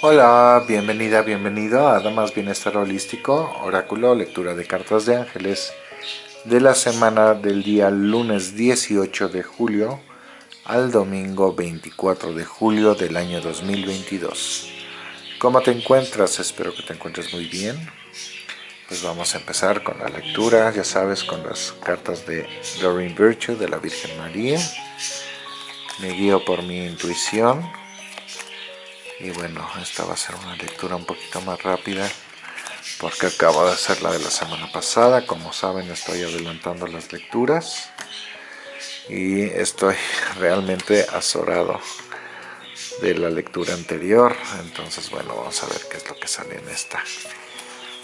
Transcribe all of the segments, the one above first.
Hola, bienvenida, bienvenido a Damas Bienestar Holístico, Oráculo, lectura de cartas de ángeles de la semana del día lunes 18 de julio al domingo 24 de julio del año 2022. ¿Cómo te encuentras? Espero que te encuentres muy bien. Pues vamos a empezar con la lectura, ya sabes, con las cartas de Doreen Virtue de la Virgen María. Me guío por mi intuición y bueno, esta va a ser una lectura un poquito más rápida porque acabo de hacer la de la semana pasada. Como saben, estoy adelantando las lecturas y estoy realmente azorado de la lectura anterior. Entonces, bueno, vamos a ver qué es lo que sale en esta.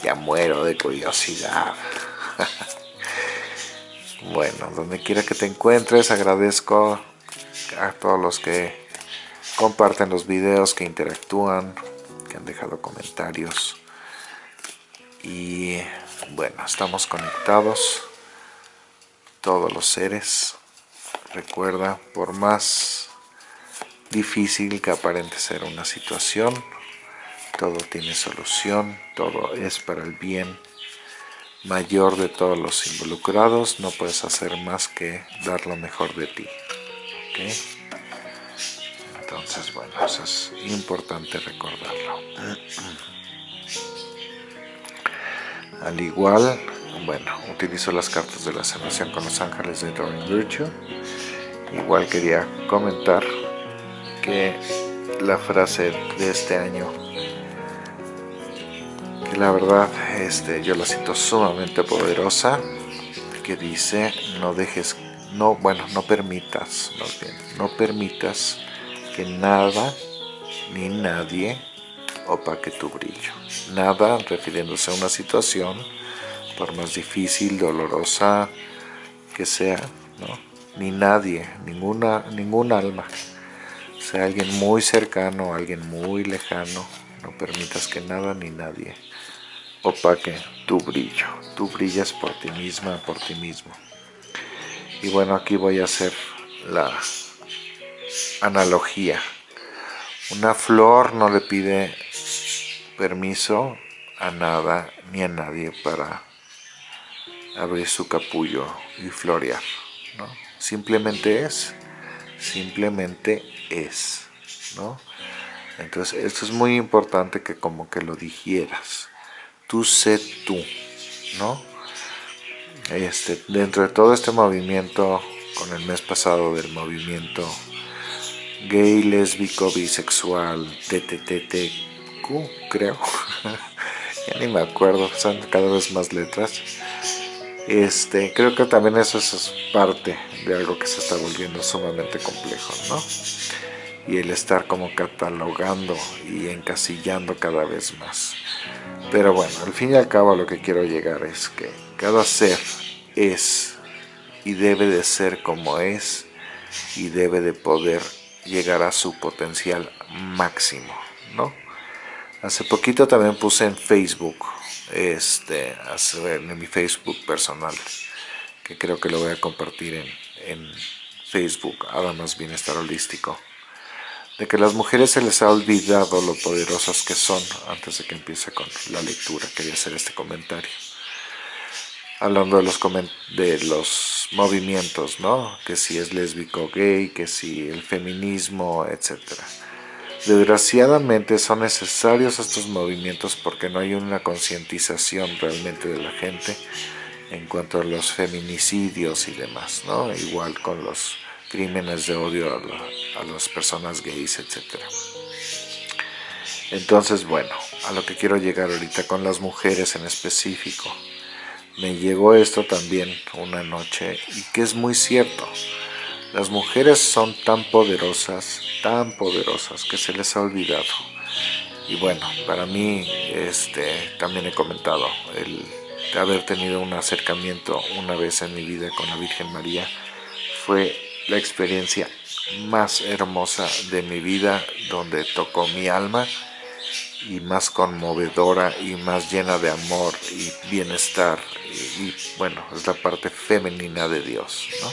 Ya muero de curiosidad. bueno, donde quiera que te encuentres, agradezco a todos los que comparten los videos, que interactúan, que han dejado comentarios. Y bueno, estamos conectados, todos los seres. Recuerda, por más difícil que aparente ser una situación, todo tiene solución, todo es para el bien mayor de todos los involucrados, no puedes hacer más que dar lo mejor de ti. Entonces, bueno, eso es importante recordarlo. Al igual, bueno, utilizo las cartas de la sanación con los ángeles de Doreen Virtue. Igual quería comentar que la frase de este año, que la verdad este, yo la siento sumamente poderosa, que dice, no dejes, no, bueno, no permitas, no permitas que nada ni nadie opaque tu brillo. Nada refiriéndose a una situación, por más difícil, dolorosa que sea, ni nadie, ninguna, ningún alma, sea alguien muy cercano, alguien muy lejano, no permitas que nada ni nadie opaque tu brillo. Tú brillas por ti misma, por ti mismo. Y bueno, aquí voy a hacer la analogía. Una flor no le pide permiso a nada ni a nadie para abrir su capullo y florear. ¿no? Simplemente es, simplemente es. ¿no? Entonces esto es muy importante que como que lo digieras. Tú sé tú, ¿no? Este, dentro de todo este movimiento, con el mes pasado del movimiento gay, lésbico, bisexual, TTTTQ, creo. ya ni me acuerdo, son cada vez más letras. Este, creo que también eso es parte de algo que se está volviendo sumamente complejo, ¿no? Y el estar como catalogando y encasillando cada vez más. Pero bueno, al fin y al cabo lo que quiero llegar es que cada ser es y debe de ser como es y debe de poder llegar a su potencial máximo, ¿no? Hace poquito también puse en Facebook, este, en mi Facebook personal, que creo que lo voy a compartir en, en Facebook, Además Bienestar Holístico, de que las mujeres se les ha olvidado lo poderosas que son antes de que empiece con la lectura, quería hacer este comentario hablando de los, de los movimientos, ¿no? Que si es lésbico gay, que si el feminismo, etc. Desgraciadamente son necesarios estos movimientos porque no hay una concientización realmente de la gente en cuanto a los feminicidios y demás, ¿no? Igual con los crímenes de odio a, a las personas gays, etc. Entonces, bueno, a lo que quiero llegar ahorita con las mujeres en específico me llegó esto también una noche y que es muy cierto. Las mujeres son tan poderosas, tan poderosas que se les ha olvidado. Y bueno, para mí este, también he comentado el haber tenido un acercamiento una vez en mi vida con la Virgen María fue la experiencia más hermosa de mi vida donde tocó mi alma y más conmovedora y más llena de amor y bienestar y, bueno, es la parte femenina de Dios, ¿no?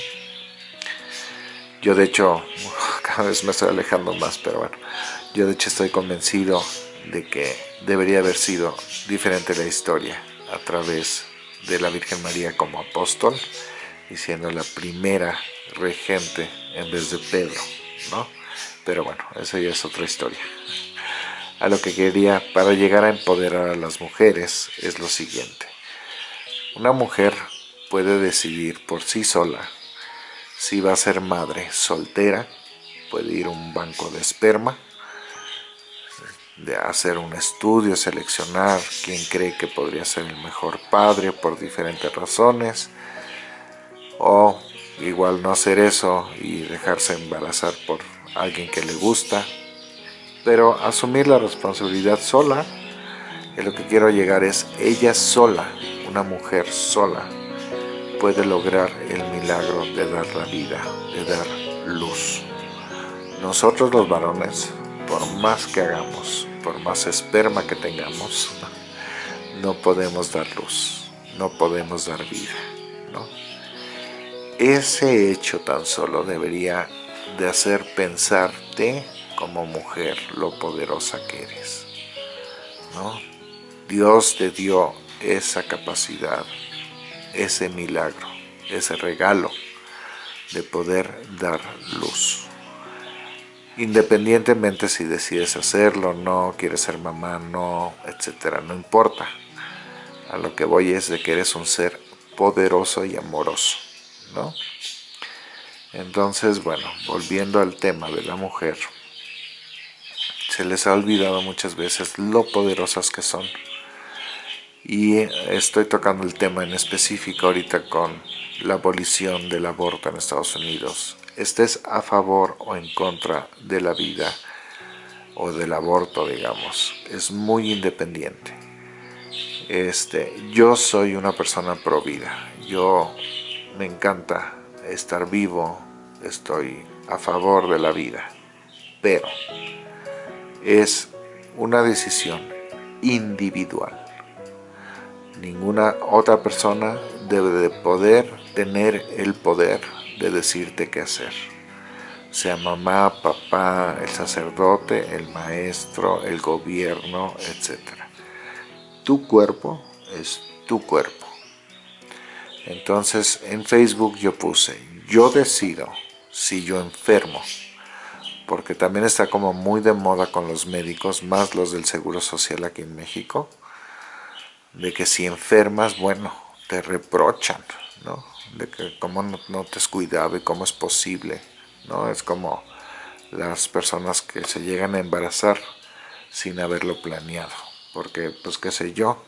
Yo de hecho, cada vez me estoy alejando más, pero bueno, yo de hecho estoy convencido de que debería haber sido diferente la historia a través de la Virgen María como apóstol y siendo la primera regente en vez de Pedro, ¿no? Pero bueno, esa ya es otra historia. A lo que quería para llegar a empoderar a las mujeres es lo siguiente. Una mujer puede decidir por sí sola si va a ser madre soltera, puede ir a un banco de esperma, de hacer un estudio, seleccionar quién cree que podría ser el mejor padre por diferentes razones, o igual no hacer eso y dejarse embarazar por alguien que le gusta, pero asumir la responsabilidad sola, y lo que quiero llegar es ella sola, una mujer sola, puede lograr el milagro de dar la vida, de dar luz. Nosotros los varones, por más que hagamos, por más esperma que tengamos, no podemos dar luz, no podemos dar vida, ¿no? Ese hecho tan solo debería de hacer pensarte como mujer lo poderosa que eres, ¿no? Dios te dio esa capacidad, ese milagro, ese regalo de poder dar luz independientemente si decides hacerlo, no, quieres ser mamá, no, etcétera, no importa. A lo que voy es de que eres un ser poderoso y amoroso, ¿no? Entonces, bueno, volviendo al tema de la mujer, se les ha olvidado muchas veces lo poderosas que son. Y estoy tocando el tema en específico ahorita con la abolición del aborto en Estados Unidos estés a favor o en contra de la vida o del aborto, digamos. Es muy independiente. Este, yo soy una persona pro vida. Yo me encanta estar vivo, estoy a favor de la vida. Pero es una decisión individual. Ninguna otra persona debe de poder tener el poder de decirte qué hacer. Sea mamá, papá, el sacerdote, el maestro, el gobierno, etc. Tu cuerpo es tu cuerpo. Entonces en Facebook yo puse, yo decido si yo enfermo, porque también está como muy de moda con los médicos, más los del Seguro Social aquí en México, de que si enfermas, bueno, te reprochan, ¿no? de que cómo no, te has cuidado y cómo es posible, ¿no? Es como las personas que se llegan a embarazar sin haberlo planeado, porque pues qué sé yo,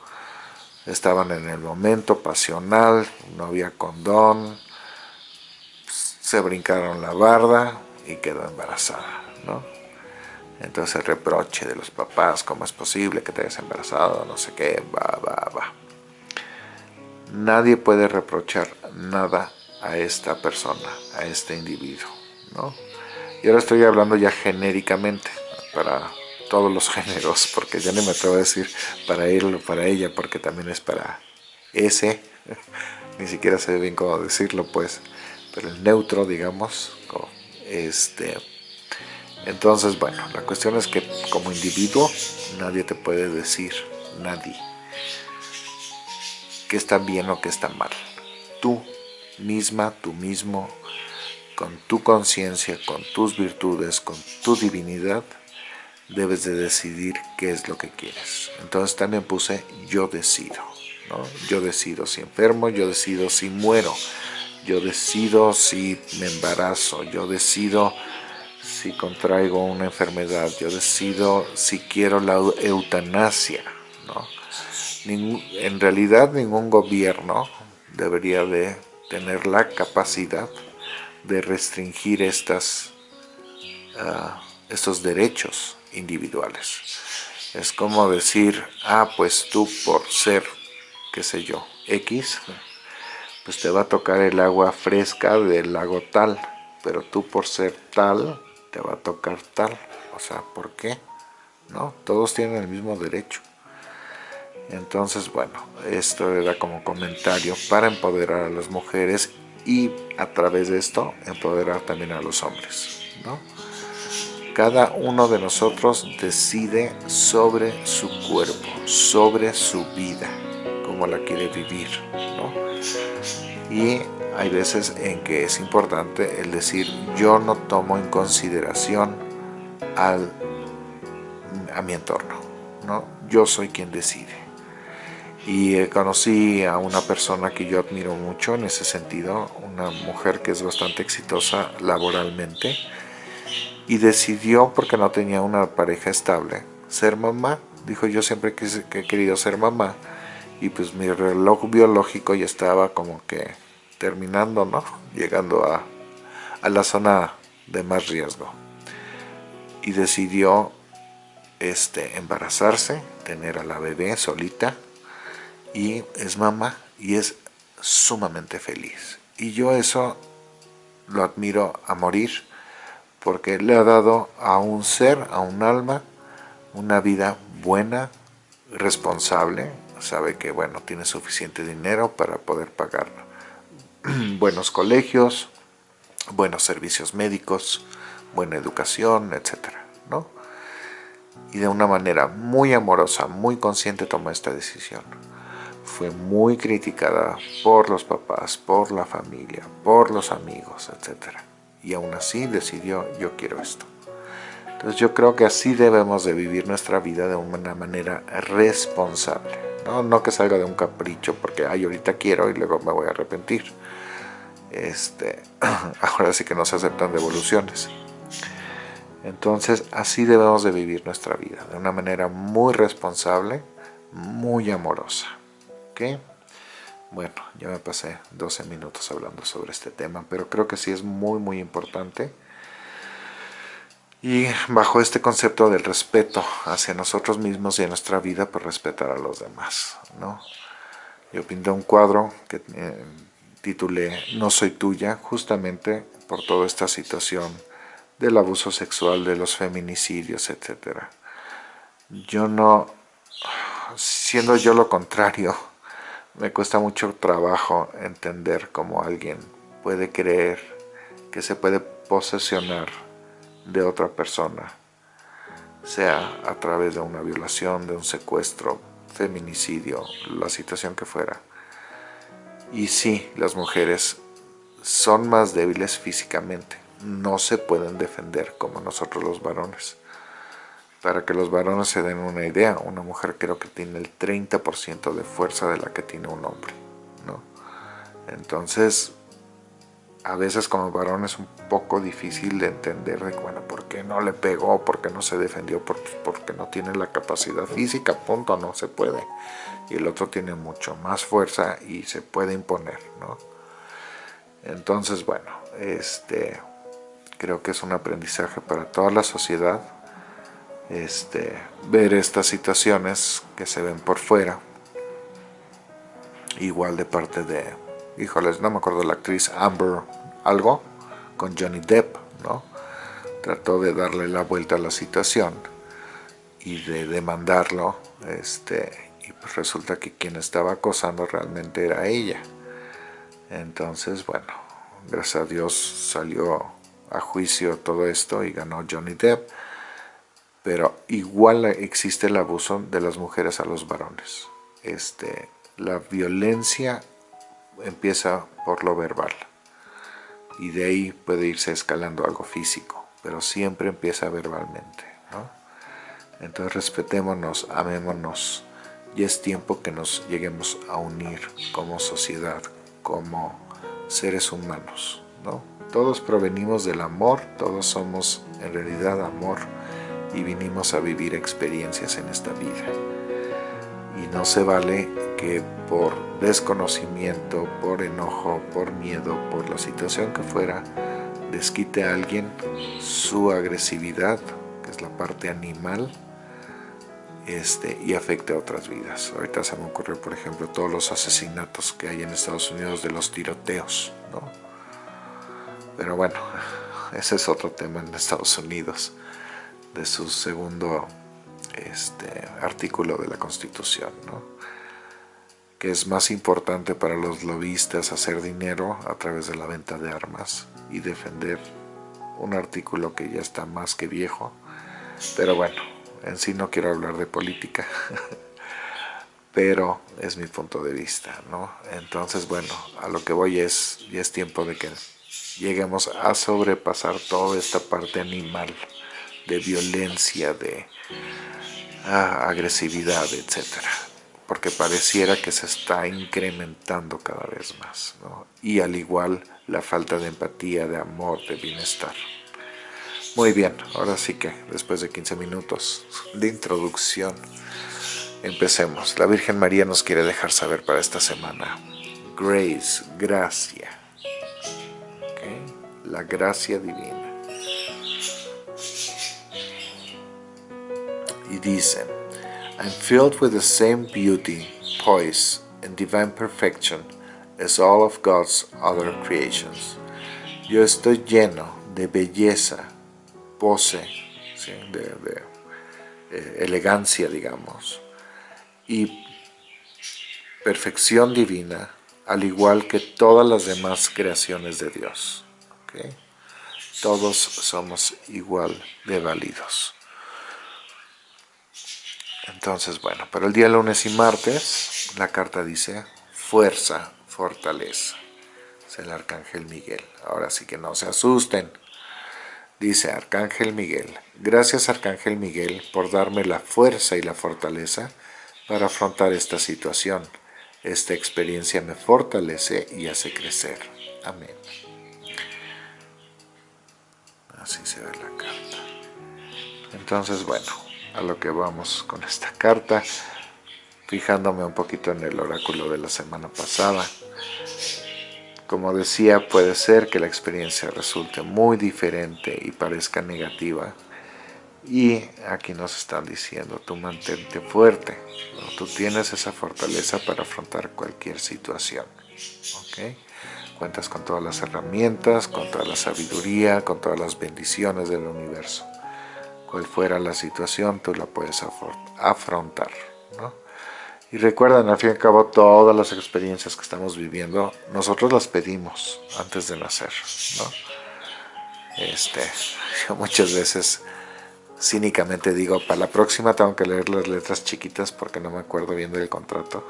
estaban en el momento pasional, no había condón, se brincaron la barda y quedó embarazada, ¿no? Entonces el reproche de los papás, cómo es posible que te hayas embarazado, no sé qué, va, va, va. Nadie puede reprochar nada a esta persona, a este individuo, ¿no? Y ahora estoy hablando ya genéricamente, para todos los géneros, porque ya ni me atrevo a decir para él o para ella, porque también es para ese, ni siquiera sé bien cómo decirlo, pues, pero el neutro, digamos, este... Entonces, bueno, la cuestión es que como individuo nadie te puede decir, nadie, que está bien o que está mal. Tú misma, tú mismo, con tu conciencia, con tus virtudes, con tu divinidad, debes de decidir qué es lo que quieres. Entonces también puse yo decido, ¿no? Yo decido si enfermo, yo decido si muero, yo decido si me embarazo, yo decido si contraigo una enfermedad, yo decido si quiero la eutanasia, ¿no? en realidad ningún gobierno debería de tener la capacidad de restringir estas, ah, estos derechos individuales. Es como decir, ah, pues tú por ser, qué sé yo, X, pues te va a tocar el agua fresca del lago tal, pero tú por ser tal, te va a tocar tal. O sea, ¿por qué? ¿No? Todos tienen el mismo derecho. Entonces, bueno, esto era como comentario para empoderar a las mujeres y a través de esto empoderar también a los hombres, ¿no? Cada uno de nosotros decide sobre su cuerpo, sobre su vida, cómo la quiere vivir. Y hay veces en que es importante el decir yo no tomo en consideración al, a mi entorno, ¿no? yo soy quien decide. Y eh, conocí a una persona que yo admiro mucho en ese sentido, una mujer que es bastante exitosa laboralmente, y decidió, porque no tenía una pareja estable, ser mamá. Dijo, yo siempre he querido ser mamá, y pues mi reloj biológico ya estaba como que terminando, ¿no? Llegando a, a la zona de más riesgo. Y decidió este, embarazarse, tener a la bebé solita, y es mamá, y es sumamente feliz. Y yo eso lo admiro a morir, porque le ha dado a un ser, a un alma, una vida buena, responsable, sabe que bueno, tiene suficiente dinero para poder pagar buenos colegios, buenos servicios médicos, buena educación, etcétera, ¿no? Y de una manera muy amorosa, muy consciente tomó esta decisión. Fue muy criticada por los papás, por la familia, por los amigos, etcétera y aún así decidió yo quiero esto. Entonces yo creo que así debemos de vivir nuestra vida de una manera responsable, no, no que salga de un capricho porque ay ahorita quiero y luego me voy a arrepentir. Este, ahora sí que no se aceptan devoluciones. Entonces así debemos de vivir nuestra vida, de una manera muy responsable, muy amorosa. bueno, ya me pasé 12 minutos hablando sobre este tema, pero creo que sí es muy muy importante. Y bajo este concepto del respeto hacia nosotros mismos y en nuestra vida, pues respetar a los demás, ¿no? Yo pinté un cuadro que eh, titulé No soy tuya, justamente por toda esta situación del abuso sexual, de los feminicidios, etc. Yo no, siendo yo lo contrario, me cuesta mucho trabajo entender cómo alguien puede creer que se puede posesionar de otra persona, sea a través de una violación, de un secuestro, feminicidio, la situación que fuera. Y sí, las mujeres son más débiles físicamente, no se pueden defender como nosotros los varones. Para que los varones se den una idea, una mujer creo que tiene el 30% de fuerza de la que tiene un hombre. ¿no? Entonces, a veces como varón es un poco difícil de entender de, bueno, ¿por qué no le pegó? ¿Por qué no se defendió? Porque no tiene la capacidad física, punto, no se puede. Y el otro tiene mucho más fuerza y se puede imponer, ¿no? Entonces, bueno, este, creo que es un aprendizaje para toda la sociedad este, ver estas situaciones que se ven por fuera. Igual de parte de, híjoles, no me acuerdo la actriz Amber algo, con Johnny Depp, ¿no? Trató de darle la vuelta a la situación y de demandarlo, este, y pues resulta que quien estaba acosando realmente era ella. Entonces, bueno, gracias a Dios salió a juicio todo esto y ganó Johnny Depp pero igual existe el abuso de las mujeres a los varones. Este, la violencia empieza por lo verbal y de ahí puede irse escalando algo físico, pero siempre empieza verbalmente. Entonces respetémonos, amémonos y es tiempo que nos lleguemos a unir como sociedad, como seres humanos. ¿no? Todos provenimos del amor, todos somos en realidad amor y vinimos a vivir experiencias en esta vida. Y no se vale que por desconocimiento, por enojo, por miedo, por la situación que fuera, desquite a alguien su agresividad, que es la parte animal, este, y afecte a otras vidas. Ahorita se me ocurre, por ejemplo, todos los asesinatos que hay en Estados Unidos de los tiroteos, ¿no? Pero bueno, ese es otro tema en Estados Unidos de su segundo este, artículo de la Constitución, es más importante para los lobistas hacer dinero a través de la venta de armas y defender un artículo que ya está más que viejo, pero bueno, en sí no quiero hablar de política, pero es mi punto de vista, ¿no? Entonces, bueno, a lo que voy es, ya es tiempo de que lleguemos a sobrepasar toda esta parte animal de violencia, de ah, agresividad, etcétera porque pareciera que se está incrementando cada vez más, ¿no? y al igual la falta de empatía, de amor, de bienestar. Muy bien, ahora sí que después de 15 minutos de introducción, empecemos. La Virgen María nos quiere dejar saber para esta semana. Grace, gracia. La gracia divina. Y dicen, I'm filled with the same beauty, poise, and divine perfection as all of God's other creations. Yo estoy lleno de belleza, pose, de, eh, elegancia, digamos, y perfección divina, al igual que todas las demás creaciones de Dios. Todos somos igual de válidos. Entonces, bueno, para el día lunes y martes, la carta dice fuerza, fortaleza. Es el Arcángel Miguel. Ahora sí que no se asusten. Dice Arcángel Miguel, gracias Arcángel Miguel por darme la fuerza y la fortaleza para afrontar esta situación. Esta experiencia me fortalece y hace crecer. Amén. Así se ve la carta. Entonces, bueno, a lo que vamos con esta carta, fijándome un poquito en el oráculo de la semana pasada. Como decía, puede ser que la experiencia resulte muy diferente y parezca negativa. Y aquí nos están diciendo, tú mantente fuerte, tú tienes esa fortaleza para afrontar cualquier situación. Cuentas con todas las herramientas, con toda la sabiduría, con todas las bendiciones del universo. Cual fuera la situación, tú la puedes afrontar. Y recuerden, al fin y al cabo, todas las experiencias que estamos viviendo, nosotros las pedimos antes de nacer, ¿no? Este, yo muchas veces cínicamente digo, para la próxima tengo que leer las letras chiquitas porque no me acuerdo bien del contrato.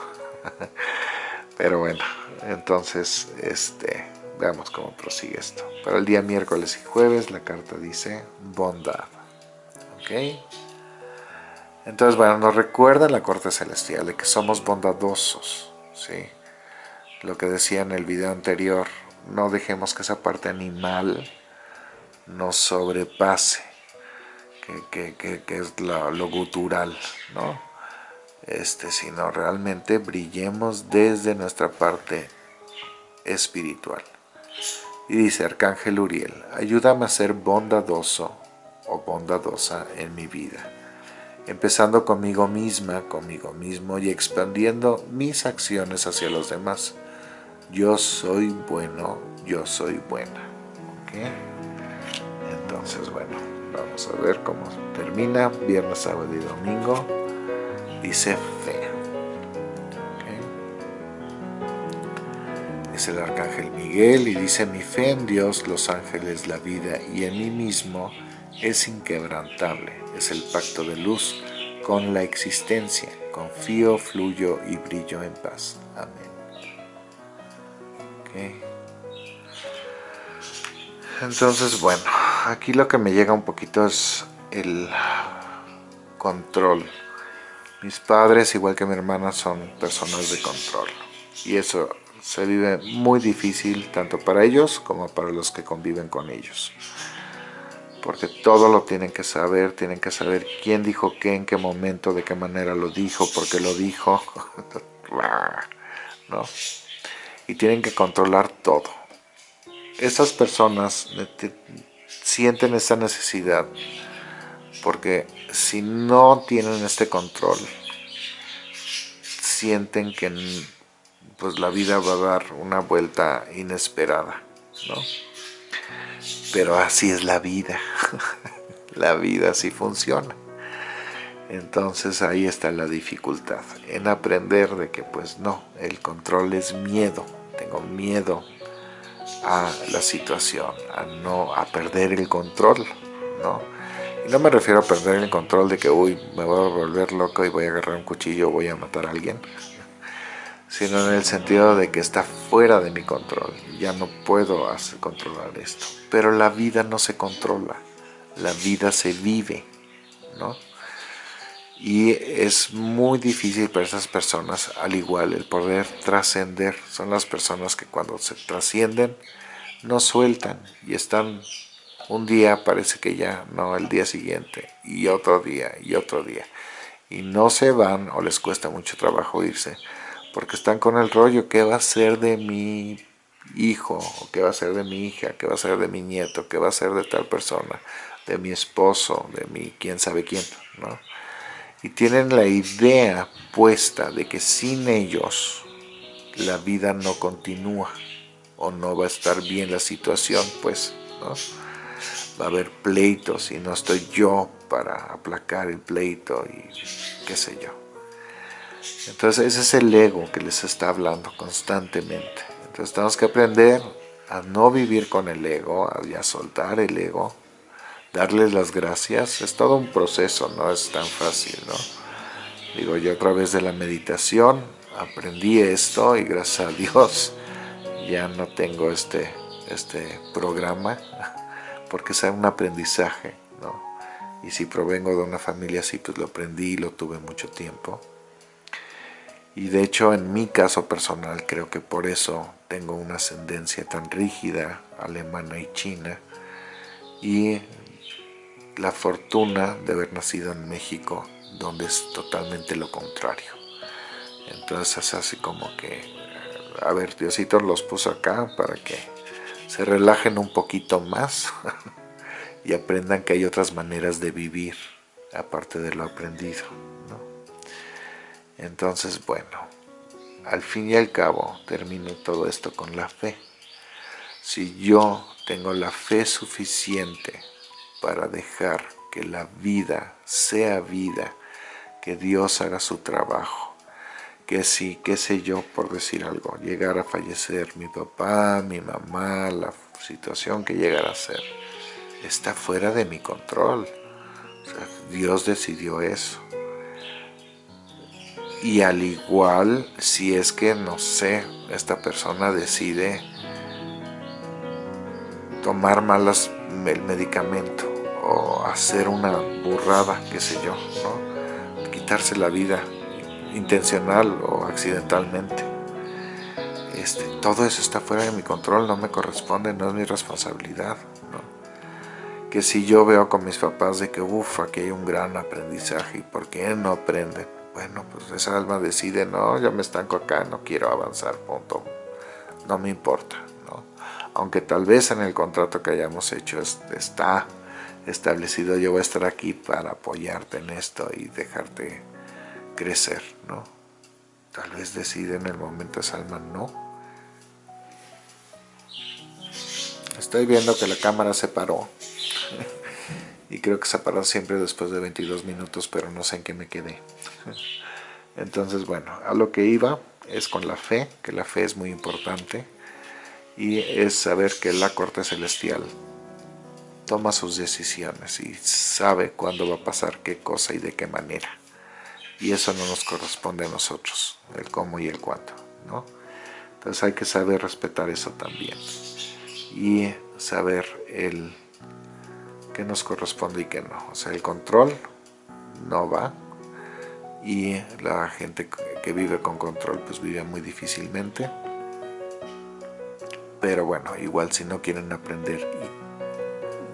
Pero bueno, entonces, este, veamos cómo prosigue esto. Para el día miércoles y jueves la carta dice bondad. ¿Ok? Entonces, bueno, nos recuerda la corte celestial de que somos bondadosos, ¿sí? Lo que decía en el video anterior, no dejemos que esa parte animal nos sobrepase, que, es lo, gutural, ¿no? Este, sino realmente brillemos desde nuestra parte espiritual. Y dice Arcángel Uriel, ayúdame a ser bondadoso o bondadosa en mi vida empezando conmigo misma, conmigo mismo y expandiendo mis acciones hacia los demás. Yo soy bueno, yo soy buena. Entonces, bueno, vamos a ver cómo termina. Viernes, sábado y domingo. Dice fe. Es el arcángel Miguel y dice mi fe en Dios, los ángeles, la vida y en mí mismo es inquebrantable es el pacto de luz con la existencia. Confío, fluyo y brillo en paz. Amén. Entonces, bueno, aquí lo que me llega un poquito es el control. Mis padres, igual que mi hermana, son personas de control. Y eso se vive muy difícil tanto para ellos como para los que conviven con ellos porque todo lo tienen que saber, tienen que saber quién dijo qué, en qué momento, de qué manera lo dijo, por qué lo dijo, ¿no? Y tienen que controlar todo. Esas personas sienten esa necesidad porque si no tienen este control, sienten que pues la vida va a dar una vuelta inesperada, ¿no? Pero así es la vida, la vida así funciona. Entonces ahí está la dificultad, en aprender de que pues no, el control es miedo, tengo miedo a la situación, a no a perder el control, ¿no? Y no me refiero a perder el control de que, uy, me voy a volver loco y voy a agarrar un cuchillo voy a matar a alguien, sino en el sentido de que está fuera de mi control, ya no puedo hacer, controlar esto. Pero la vida no se controla, la vida se vive, ¿no? Y es muy difícil para esas personas, al igual, el poder trascender. Son las personas que cuando se trascienden, no sueltan y están un día, parece que ya, no, el día siguiente, y otro día, y otro día. Y no se van o les cuesta mucho trabajo irse, porque están con el rollo, ¿qué va a ser de mi hijo? ¿O qué va a ser de mi hija? ¿Qué va a ser de mi nieto? ¿Qué va a ser de tal persona? De mi esposo, de mi quién sabe quién, ¿no? y tienen la idea puesta de que sin ellos la vida no continúa o no va a estar bien la situación, pues, ¿no? Va a haber pleitos y no estoy yo para aplacar el pleito y qué sé yo. Entonces ese es el ego que les está hablando constantemente. Entonces tenemos que aprender a no vivir con el ego, a soltar el ego, darles las gracias, es todo un proceso, no es tan fácil, ¿no? Digo, yo a través de la meditación aprendí esto y gracias a Dios ya no tengo este, este programa porque es un aprendizaje, ¿no? Y si provengo de una familia así, pues lo aprendí y lo tuve mucho tiempo. Y de hecho, en mi caso personal, creo que por eso tengo una ascendencia tan rígida, alemana y china, y la fortuna de haber nacido en México, donde es totalmente lo contrario. Entonces es así como que, a ver, Diosito los puso acá para que se relajen un poquito más y aprendan que hay otras maneras de vivir, aparte de lo aprendido. Entonces, bueno, al fin y al cabo termino todo esto con la fe. Si yo tengo la fe suficiente para dejar que la vida sea vida, que Dios haga su trabajo. Que si, qué sé yo, por decir algo, llegara a fallecer mi papá, mi mamá, la situación que llegara a ser, está fuera de mi control. Dios decidió eso. Y al igual, si es que, no sé, esta persona decide tomar malas el medicamento o hacer una burrada, qué sé yo, ¿no? quitarse la vida intencional o accidentalmente. Este, todo eso está fuera de mi control, no me corresponde, no es mi responsabilidad. Que si yo veo con mis papás de que, uff, aquí hay un gran aprendizaje, ¿y por qué no aprenden? Bueno, pues esa alma decide, no, ya me estanco acá, no quiero avanzar, punto. No me importa, ¿no? Aunque tal vez en el contrato que hayamos hecho está establecido, yo voy a estar aquí para apoyarte en esto y dejarte crecer, ¿no? Tal vez decide en el momento esa alma no. Estoy viendo que la cámara se paró. y creo que se paró siempre después de 22 minutos, pero no sé en qué me quedé. Entonces, bueno, a lo que iba es con la fe, que la fe es muy importante, y es saber que la corte celestial toma sus decisiones y sabe cuándo va a pasar qué cosa y de qué manera. Y eso no nos corresponde a nosotros, el cómo y el cuándo, ¿no? Entonces hay que saber respetar eso también. Y saber el qué nos corresponde y qué no. O sea, el control no va. Y la gente que vive con control pues vive muy difícilmente. Pero bueno, igual si no quieren aprender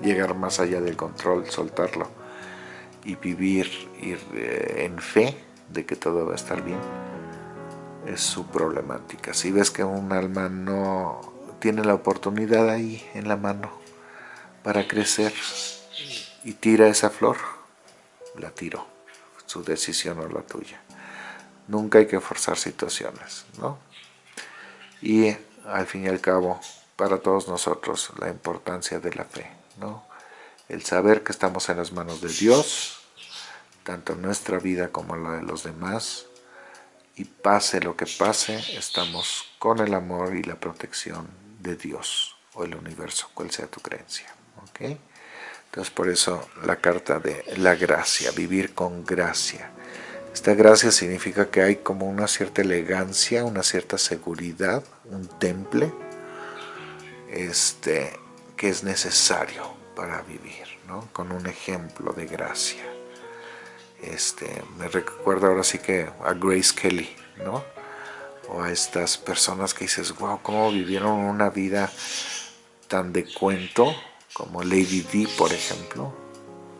y llegar más allá del control, soltarlo y vivir ir, eh, en fe de que todo va a estar bien, es su problemática. Si ves que un alma no tiene la oportunidad ahí en la mano para crecer y tira esa flor, la tiro, su decisión o la tuya. Nunca hay que forzar situaciones, ¿no? Y al fin y al cabo, para todos nosotros, la importancia de la fe. El saber que estamos en las manos de Dios, tanto en nuestra vida como en la de los demás, y pase lo que pase, estamos con el amor y la protección de Dios o el universo, cual sea tu creencia. ¿Ok? Entonces por eso la carta de la gracia, vivir con gracia. Esta gracia significa que hay como una cierta elegancia, una cierta seguridad, un temple este, que es necesario para vivir, ¿no? con un ejemplo de gracia. Este, me recuerda ahora sí que a Grace Kelly, ¿no? o a estas personas que dices, wow, cómo vivieron una vida tan de cuento, como Lady D, por ejemplo,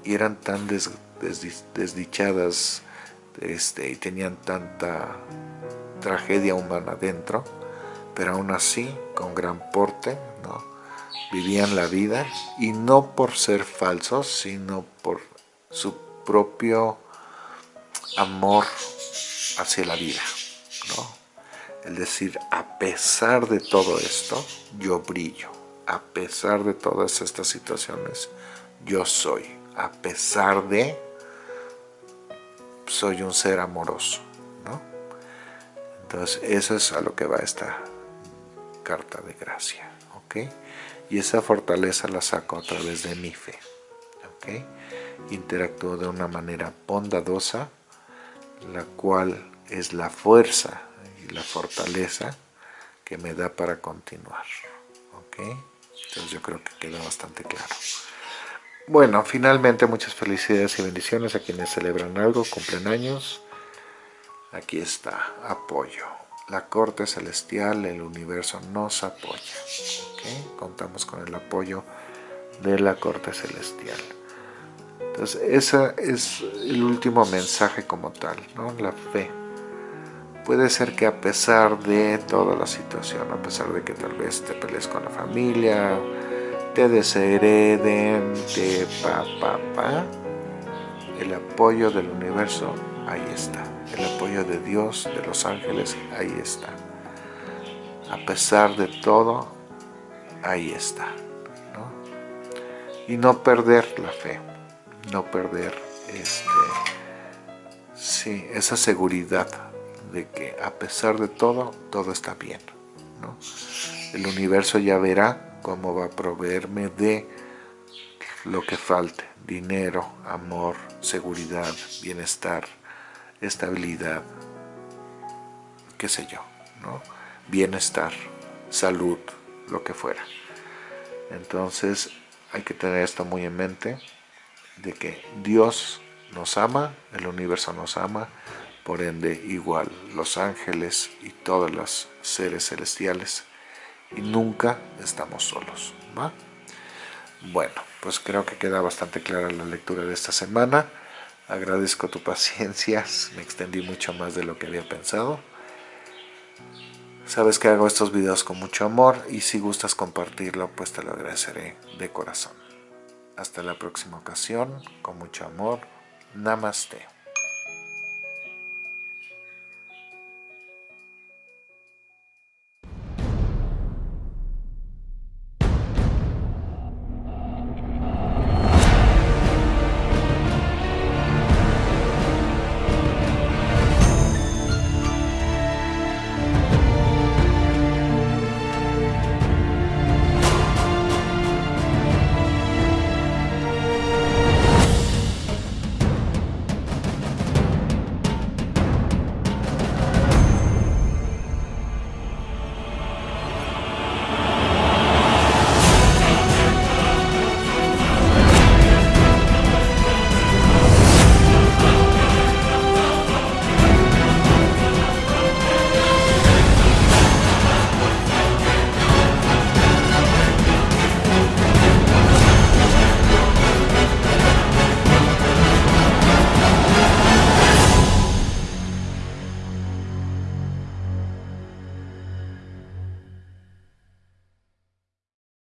y eran tan desdichadas este, y tenían tanta tragedia humana dentro, pero aún así, con gran porte, vivían la vida, y no por ser falsos, sino por su propio amor hacia la vida. El decir, a pesar de todo esto, yo brillo. A pesar de todas estas situaciones, yo soy. A pesar de, soy un ser amoroso. ¿no? Entonces, eso es a lo que va esta carta de gracia. ¿ok? Y esa fortaleza la saco a través de mi fe. ¿ok? Interactúo de una manera bondadosa, la cual es la fuerza la fortaleza que me da para continuar. ¿Ok? Entonces yo creo que queda bastante claro. Bueno, finalmente muchas felicidades y bendiciones a quienes celebran algo, cumplen años. Aquí está, apoyo. La corte celestial, el universo nos apoya. Contamos con el apoyo de la corte celestial. Entonces, ese es el último mensaje como tal, ¿no? La fe puede ser que a pesar de toda la situación, a pesar de que tal vez te pelees con la familia, te deshereden, te pa, pa, pa, el apoyo del universo, ahí está. El apoyo de Dios, de los ángeles, ahí está. A pesar de todo, ahí está. Y no perder la fe, no perder este, sí, esa seguridad de que a pesar de todo, todo está bien. El universo ya verá cómo va a proveerme de lo que falte, dinero, amor, seguridad, bienestar, estabilidad, qué sé yo, ¿no? bienestar, salud, lo que fuera. Entonces hay que tener esto muy en mente, de que Dios nos ama, el universo nos ama, por ende igual los ángeles y todos los seres celestiales y nunca estamos solos bueno pues creo que queda bastante clara la lectura de esta semana. Agradezco tu paciencia me extendí mucho más de lo que había pensado. Sabes que hago estos videos con mucho amor y si gustas compartirlo pues te lo agradeceré de corazón. Hasta la próxima ocasión con mucho amor. Namaste